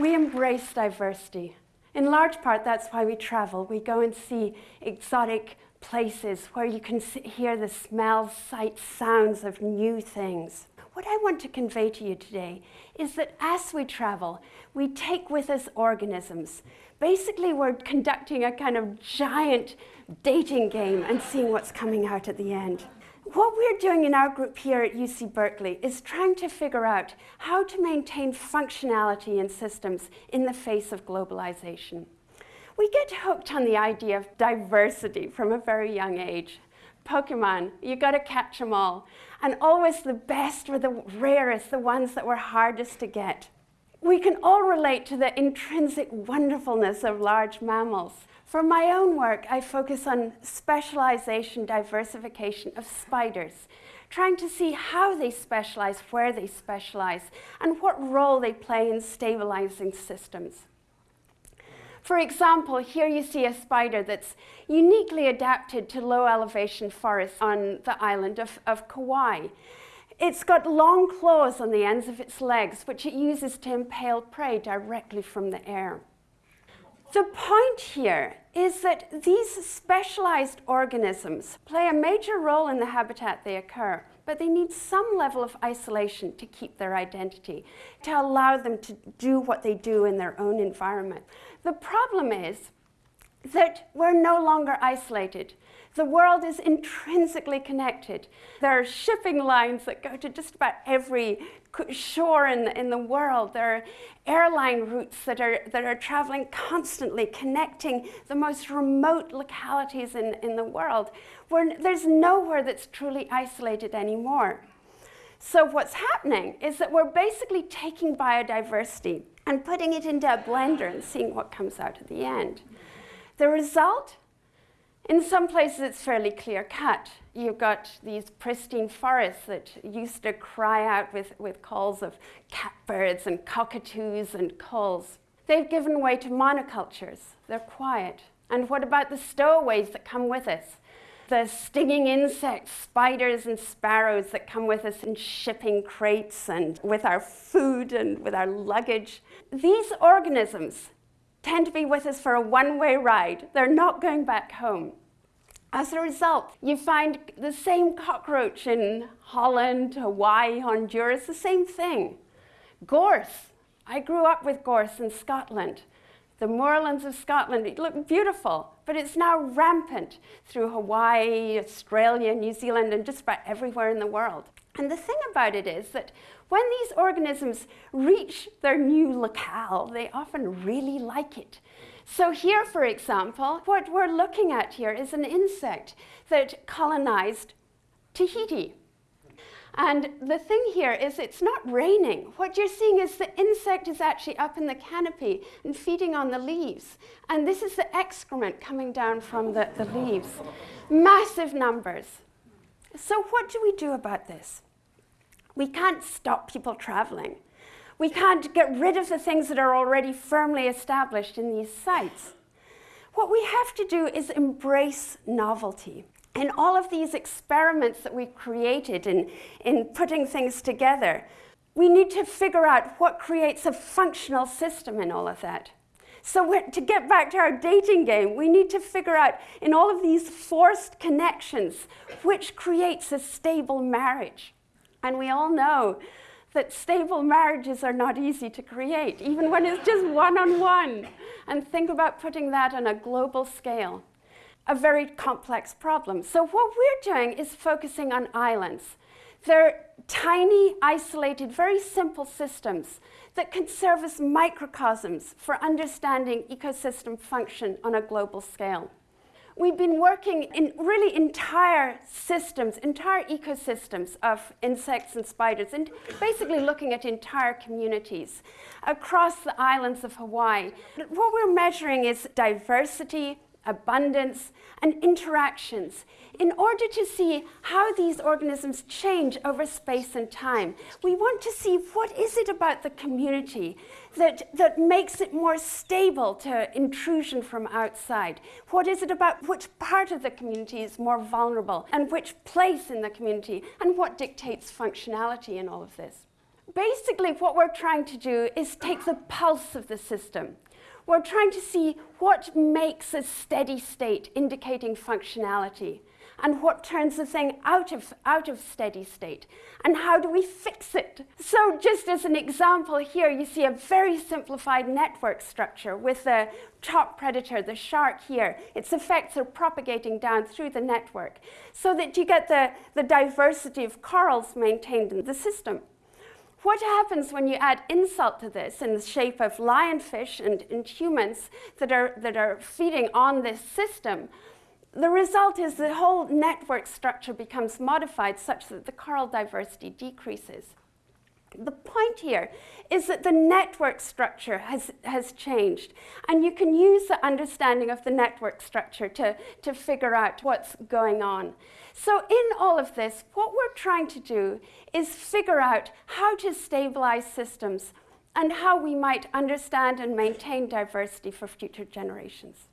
We embrace diversity. In large part, that's why we travel. We go and see exotic places where you can hear the smells, sights, sounds of new things. What I want to convey to you today is that as we travel, we take with us organisms. Basically, we're conducting a kind of giant dating game and seeing what's coming out at the end. What we're doing in our group here at UC Berkeley is trying to figure out how to maintain functionality in systems in the face of globalization. We get hooked on the idea of diversity from a very young age. Pokemon, you got to catch them all. And always the best were the rarest, the ones that were hardest to get. We can all relate to the intrinsic wonderfulness of large mammals. For my own work, I focus on specialization, diversification of spiders, trying to see how they specialize, where they specialize, and what role they play in stabilizing systems. For example, here you see a spider that's uniquely adapted to low elevation forests on the island of, of Kauai. It's got long claws on the ends of its legs, which it uses to impale prey directly from the air. The point here is that these specialized organisms play a major role in the habitat they occur, but they need some level of isolation to keep their identity, to allow them to do what they do in their own environment. The problem is that we're no longer isolated. The world is intrinsically connected. There are shipping lines that go to just about every shore in the, in the world. There are airline routes that are, that are traveling constantly, connecting the most remote localities in, in the world, where there's nowhere that's truly isolated anymore. So what's happening is that we're basically taking biodiversity and putting it into a blender and seeing what comes out at the end. The result in some places, it's fairly clear cut. You've got these pristine forests that used to cry out with, with calls of catbirds and cockatoos and gulls. They've given way to monocultures. They're quiet. And what about the stowaways that come with us? The stinging insects, spiders and sparrows that come with us in shipping crates and with our food and with our luggage. These organisms tend to be with us for a one-way ride. They're not going back home. As a result, you find the same cockroach in Holland, Hawaii, Honduras, the same thing. Gorse. I grew up with gorse in Scotland. The moorlands of Scotland look beautiful, but it's now rampant through Hawaii, Australia, New Zealand, and just about everywhere in the world. And the thing about it is that when these organisms reach their new locale, they often really like it. So here, for example, what we're looking at here is an insect that colonized Tahiti. And the thing here is it's not raining. What you're seeing is the insect is actually up in the canopy and feeding on the leaves. And this is the excrement coming down from the, the leaves. Massive numbers. So what do we do about this? We can't stop people traveling. We can't get rid of the things that are already firmly established in these sites. What we have to do is embrace novelty. In all of these experiments that we've created in, in putting things together, we need to figure out what creates a functional system in all of that. So to get back to our dating game, we need to figure out in all of these forced connections, which creates a stable marriage. And we all know that stable marriages are not easy to create, even when it's just one-on-one. -on -one. And think about putting that on a global scale. A very complex problem. So what we're doing is focusing on islands. They're tiny, isolated, very simple systems that can serve as microcosms for understanding ecosystem function on a global scale. We've been working in really entire systems, entire ecosystems of insects and spiders, and basically looking at entire communities across the islands of Hawaii. What we're measuring is diversity, abundance, and interactions in order to see how these organisms change over space and time. We want to see what is it about the community that, that makes it more stable to intrusion from outside? What is it about which part of the community is more vulnerable and which place in the community and what dictates functionality in all of this? Basically what we're trying to do is take the pulse of the system. We're trying to see what makes a steady state indicating functionality and what turns the thing out of, out of steady state and how do we fix it. So just as an example here, you see a very simplified network structure with the top predator, the shark here. Its effects are propagating down through the network so that you get the, the diversity of corals maintained in the system. What happens when you add insult to this in the shape of lionfish and, and humans that are, that are feeding on this system? The result is the whole network structure becomes modified such that the coral diversity decreases. The point here is that the network structure has, has changed, and you can use the understanding of the network structure to, to figure out what's going on. So in all of this, what we're trying to do is figure out how to stabilize systems and how we might understand and maintain diversity for future generations.